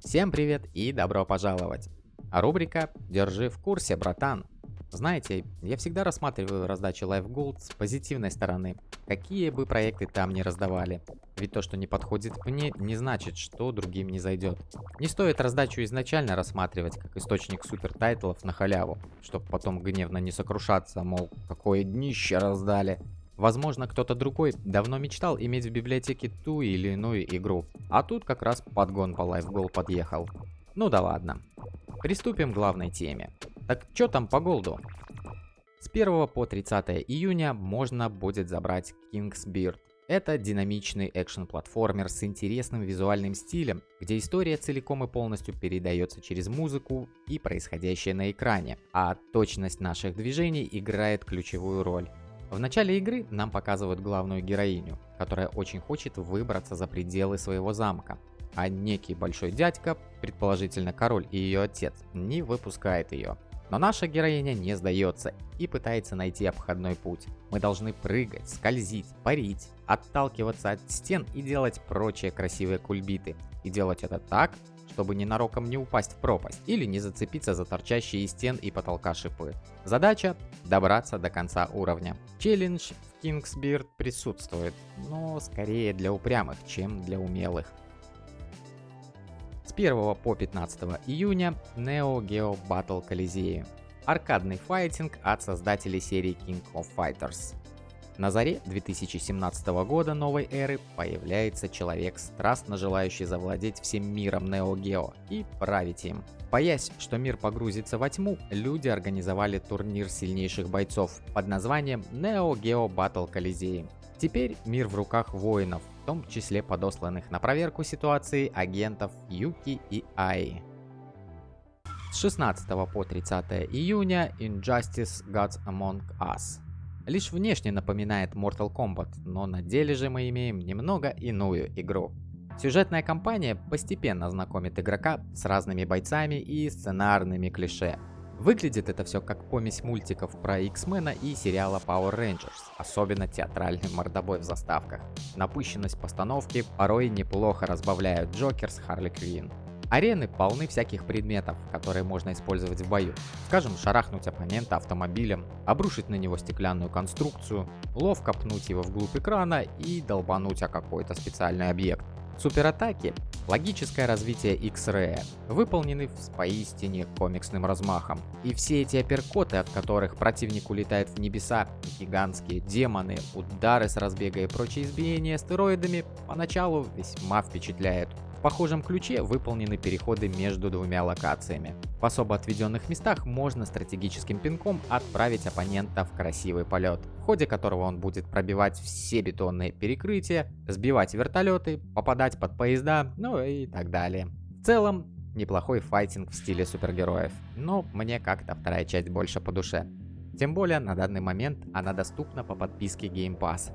Всем привет и добро пожаловать! А рубрика «Держи в курсе, братан». Знаете, я всегда рассматриваю раздачу Life Gold с позитивной стороны, какие бы проекты там ни раздавали. Ведь то, что не подходит мне, не значит, что другим не зайдет. Не стоит раздачу изначально рассматривать как источник супер тайтлов на халяву, чтобы потом гневно не сокрушаться, мол, какое днище раздали. Возможно, кто-то другой давно мечтал иметь в библиотеке ту или иную игру, а тут как раз подгон по LifeGoal подъехал. Ну да ладно. Приступим к главной теме. Так что там по голду? С 1 по 30 июня можно будет забрать King's Beard. Это динамичный экшен-платформер с интересным визуальным стилем, где история целиком и полностью передается через музыку и происходящее на экране, а точность наших движений играет ключевую роль. В начале игры нам показывают главную героиню, которая очень хочет выбраться за пределы своего замка, а некий большой дядька, предположительно король и ее отец, не выпускает ее. Но наша героиня не сдается и пытается найти обходной путь. Мы должны прыгать, скользить, парить, отталкиваться от стен и делать прочие красивые кульбиты. И делать это так, чтобы ненароком не упасть в пропасть или не зацепиться за торчащие из стен и потолка шипы. Задача – добраться до конца уровня. Челлендж в Kingsbeard присутствует, но скорее для упрямых, чем для умелых. С 1 по 15 июня Neo Geo Battle Coliseum. Аркадный файтинг от создателей серии King of Fighters. На заре 2017 года новой эры появляется человек, страстно желающий завладеть всем миром Neo Geo и править им. Боясь, что мир погрузится во тьму, люди организовали турнир сильнейших бойцов под названием Neo Geo Battle Coliseum. Теперь мир в руках воинов, в том числе подосланных на проверку ситуации агентов Юки и Аи. С 16 по 30 июня Injustice Gods Among Us лишь внешне напоминает Mortal Kombat, но на деле же мы имеем немного иную игру. Сюжетная кампания постепенно знакомит игрока с разными бойцами и сценарными клише. Выглядит это все как помесь мультиков про X-мена и сериала Power Rangers, особенно театральный мордобой в заставках. Напыщенность постановки порой неплохо разбавляют Джокер с Харли Квинн. Арены полны всяких предметов, которые можно использовать в бою. Скажем, шарахнуть оппонента автомобилем, обрушить на него стеклянную конструкцию, ловко пнуть его вглубь экрана и долбануть о какой-то специальный объект. Суператаки – логическое развитие X-Ray, выполнены с поистине комиксным размахом. И все эти апперкоты, от которых противник улетает в небеса, гигантские демоны, удары с разбега и прочие избиения стероидами, поначалу весьма впечатляют. В похожем ключе выполнены переходы между двумя локациями. В особо отведенных местах можно стратегическим пинком отправить оппонента в красивый полет, в ходе которого он будет пробивать все бетонные перекрытия, сбивать вертолеты, попадать под поезда, ну и так далее. В целом, неплохой файтинг в стиле супергероев, но мне как-то вторая часть больше по душе. Тем более на данный момент она доступна по подписке Game Pass.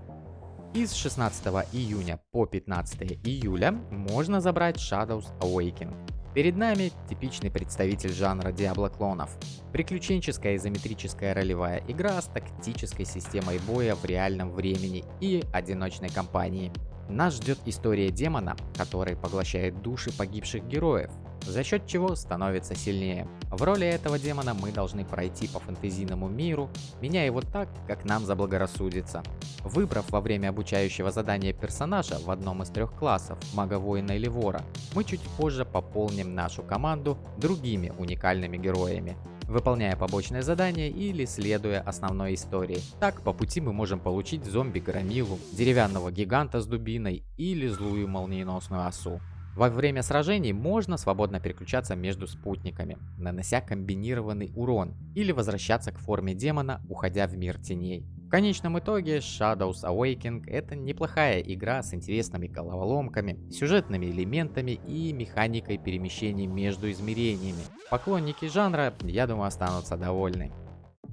И с 16 июня по 15 июля можно забрать Shadows Awakening. Перед нами типичный представитель жанра Diablo клонов. Приключенческая изометрическая ролевая игра с тактической системой боя в реальном времени и одиночной кампании. Нас ждет история демона, который поглощает души погибших героев, за счет чего становится сильнее. В роли этого демона мы должны пройти по фэнтезийному миру, меняя его так, как нам заблагорассудится. Выбрав во время обучающего задания персонажа в одном из трех классов, мага воина или вора, мы чуть позже пополним нашу команду другими уникальными героями выполняя побочные задания или следуя основной истории. Так, по пути мы можем получить зомби-громилу, деревянного гиганта с дубиной или злую молниеносную осу. Во время сражений можно свободно переключаться между спутниками, нанося комбинированный урон, или возвращаться к форме демона, уходя в мир теней. В конечном итоге Shadows Awakening это неплохая игра с интересными головоломками, сюжетными элементами и механикой перемещений между измерениями. Поклонники жанра, я думаю, останутся довольны.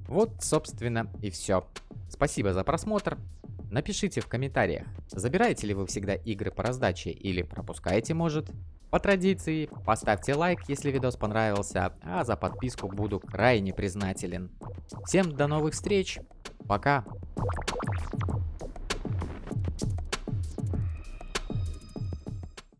Вот, собственно, и все. Спасибо за просмотр. Напишите в комментариях, забираете ли вы всегда игры по раздаче или пропускаете может. По традиции, поставьте лайк, если видос понравился, а за подписку буду крайне признателен. Всем до новых встреч, пока!